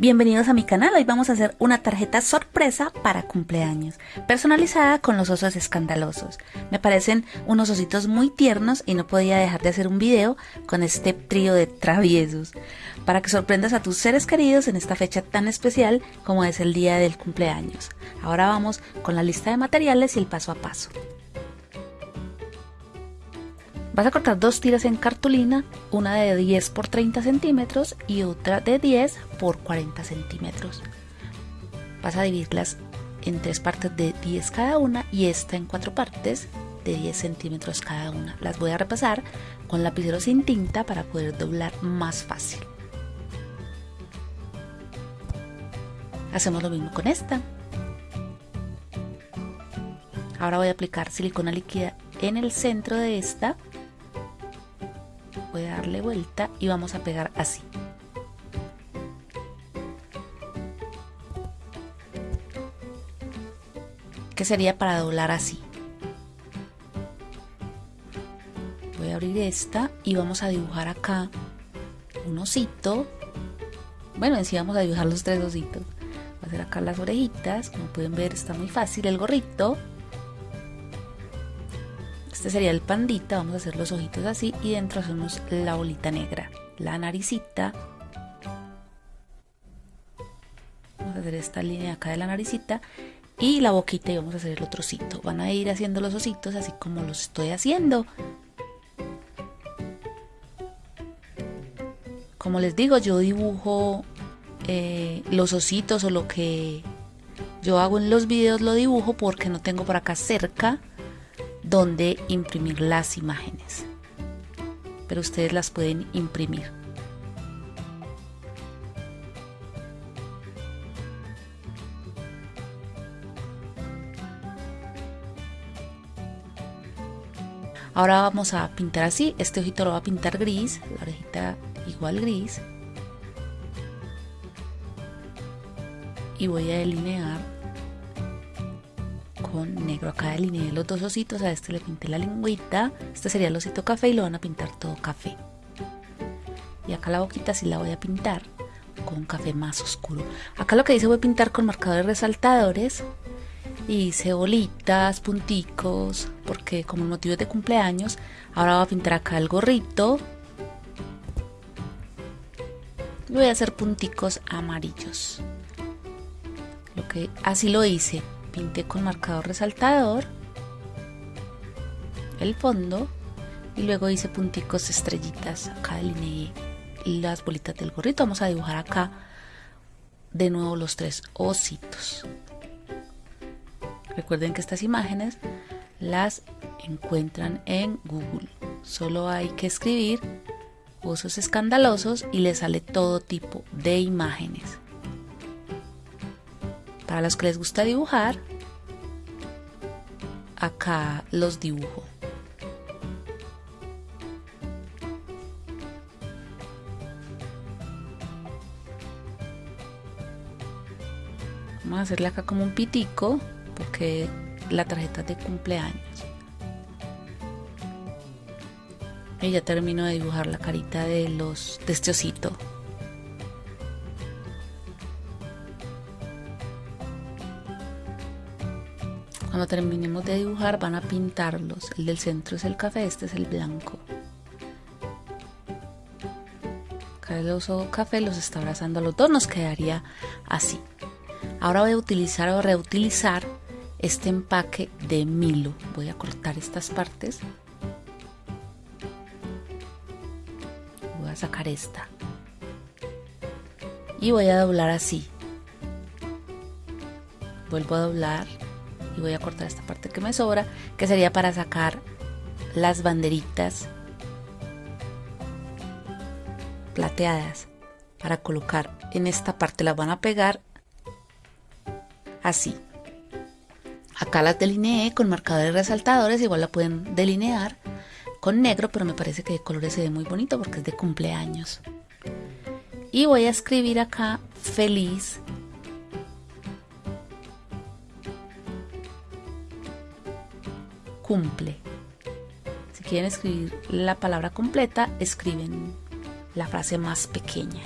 Bienvenidos a mi canal, hoy vamos a hacer una tarjeta sorpresa para cumpleaños, personalizada con los osos escandalosos. Me parecen unos ositos muy tiernos y no podía dejar de hacer un video con este trío de traviesos, para que sorprendas a tus seres queridos en esta fecha tan especial como es el día del cumpleaños. Ahora vamos con la lista de materiales y el paso a paso. Vas a cortar dos tiras en cartulina, una de 10 por 30 centímetros y otra de 10 por 40 centímetros. Vas a dividirlas en tres partes de 10 cada una y esta en cuatro partes de 10 centímetros cada una. Las voy a repasar con lapicero sin tinta para poder doblar más fácil. Hacemos lo mismo con esta. Ahora voy a aplicar silicona líquida en el centro de esta darle vuelta y vamos a pegar así. Que sería para doblar así voy a abrir esta y vamos a dibujar acá un osito. Bueno en sí vamos a dibujar los tres ositos. Voy a hacer acá las orejitas. Como pueden ver está muy fácil el gorrito este sería el pandita, vamos a hacer los ojitos así y dentro hacemos la bolita negra, la naricita. Vamos a hacer esta línea acá de la naricita y la boquita y vamos a hacer el otro osito. Van a ir haciendo los ositos así como los estoy haciendo. Como les digo, yo dibujo eh, los ositos o lo que yo hago en los videos lo dibujo porque no tengo por acá cerca donde imprimir las imágenes. Pero ustedes las pueden imprimir. Ahora vamos a pintar así, este ojito lo va a pintar gris, la orejita igual gris. Y voy a delinear con negro. Acá delineé los dos ositos, a este le pinté la lengüita. Este sería el osito café y lo van a pintar todo café. Y acá la boquita sí la voy a pintar con café más oscuro. Acá lo que voy a pintar con marcadores resaltadores. Y hice bolitas, punticos, porque como el motivo es de cumpleaños, ahora voy a pintar acá el gorrito. Y voy a hacer punticos amarillos. Lo que así lo hice pinté con marcador resaltador el fondo y luego hice punticos estrellitas acá delineé las bolitas del gorrito. Vamos a dibujar acá de nuevo los tres ositos. Recuerden que estas imágenes las encuentran en google. Solo hay que escribir osos escandalosos y le sale todo tipo de imágenes para los que les gusta dibujar, acá los dibujo. Vamos a hacerle acá como un pitico porque la tarjeta de cumpleaños. Y ya termino de dibujar la carita de los de este osito. Cuando terminemos de dibujar van a pintarlos. El del centro es el café, este es el blanco. Acá el oso café los está abrazando a los dos, nos quedaría así. Ahora voy a utilizar o reutilizar este empaque de Milo. Voy a cortar estas partes. Voy a sacar esta. Y voy a doblar así. Vuelvo a doblar y voy a cortar esta parte que me sobra que sería para sacar las banderitas plateadas para colocar en esta parte. Las van a pegar así. Acá las delineé con marcadores resaltadores igual la pueden delinear con negro pero me parece que de colores se ve muy bonito porque es de cumpleaños. Y voy a escribir acá feliz cumple. Si quieren escribir la palabra completa, escriben la frase más pequeña.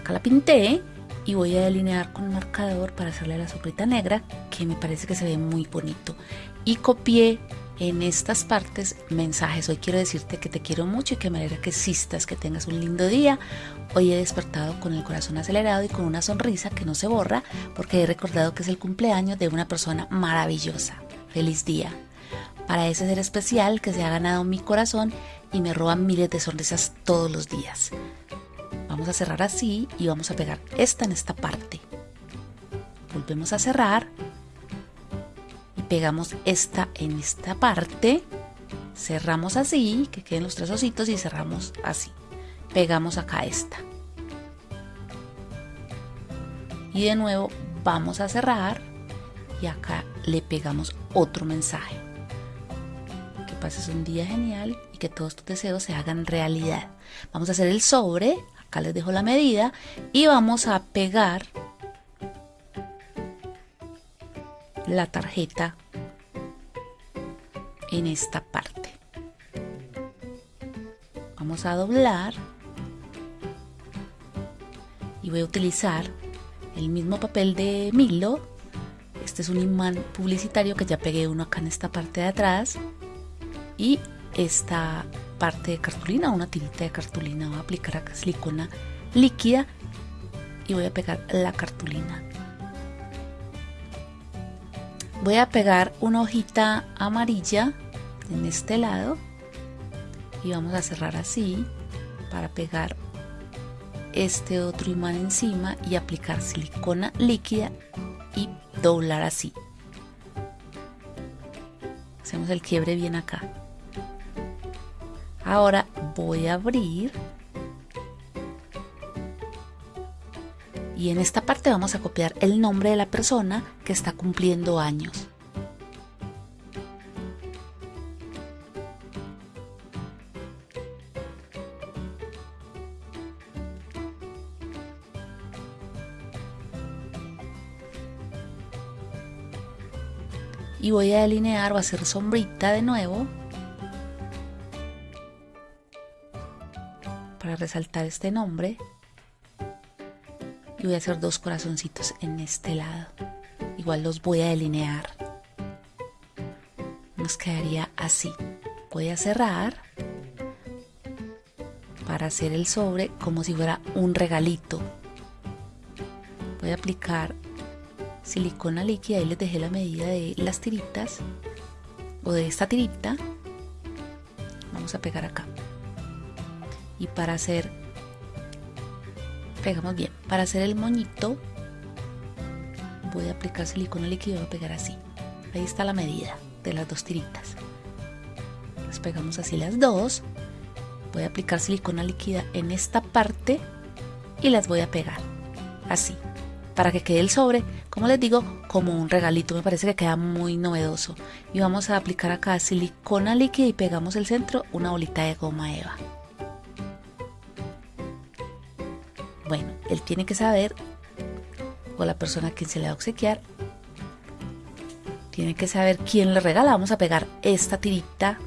Acá la pinté y voy a delinear con un marcador para hacerle la soplita negra que me parece que se ve muy bonito. Y copié en estas partes mensajes. Hoy quiero decirte que te quiero mucho y que me alegra que existas, que tengas un lindo día. Hoy he despertado con el corazón acelerado y con una sonrisa que no se borra porque he recordado que es el cumpleaños de una persona maravillosa. Feliz día. Para ese ser especial que se ha ganado mi corazón y me roba miles de sonrisas todos los días. Vamos a cerrar así y vamos a pegar esta en esta parte. Volvemos a cerrar pegamos esta en esta parte, cerramos así, que queden los tres ositos y cerramos así. Pegamos acá esta. Y de nuevo vamos a cerrar y acá le pegamos otro mensaje. Que pases un día genial y que todos tus deseos se hagan realidad. Vamos a hacer el sobre, acá les dejo la medida y vamos a pegar la tarjeta en esta parte. Vamos a doblar y voy a utilizar el mismo papel de Milo. Este es un imán publicitario que ya pegué uno acá en esta parte de atrás y esta parte de cartulina, una tirita de cartulina. Voy a aplicar acá silicona líquida y voy a pegar la cartulina voy a pegar una hojita amarilla en este lado y vamos a cerrar así para pegar este otro imán encima y aplicar silicona líquida y doblar así. Hacemos el quiebre bien acá. Ahora voy a abrir y en esta parte vamos a copiar el nombre de la persona que está cumpliendo años. y voy a delinear o hacer sombrita de nuevo para resaltar este nombre voy a hacer dos corazoncitos en este lado. Igual los voy a delinear. Nos quedaría así. Voy a cerrar para hacer el sobre como si fuera un regalito. Voy a aplicar silicona líquida y les dejé la medida de las tiritas o de esta tirita. Vamos a pegar acá. Y para hacer pegamos bien. Para hacer el moñito voy a aplicar silicona líquido y voy a pegar así. Ahí está la medida de las dos tiritas. Las pegamos así las dos. Voy a aplicar silicona líquida en esta parte y las voy a pegar así para que quede el sobre, como les digo, como un regalito. Me parece que queda muy novedoso. Y vamos a aplicar acá silicona líquida y pegamos el centro una bolita de goma eva. Bueno, él tiene que saber, o la persona a quien se le va a obsequiar, tiene que saber quién le regala. Vamos a pegar esta tirita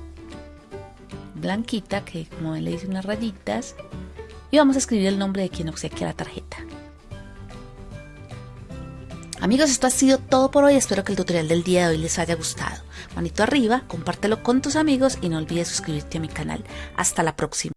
blanquita, que como ven le dice unas rayitas, y vamos a escribir el nombre de quien obsequia la tarjeta. Amigos, esto ha sido todo por hoy. Espero que el tutorial del día de hoy les haya gustado. Manito arriba, compártelo con tus amigos y no olvides suscribirte a mi canal. Hasta la próxima.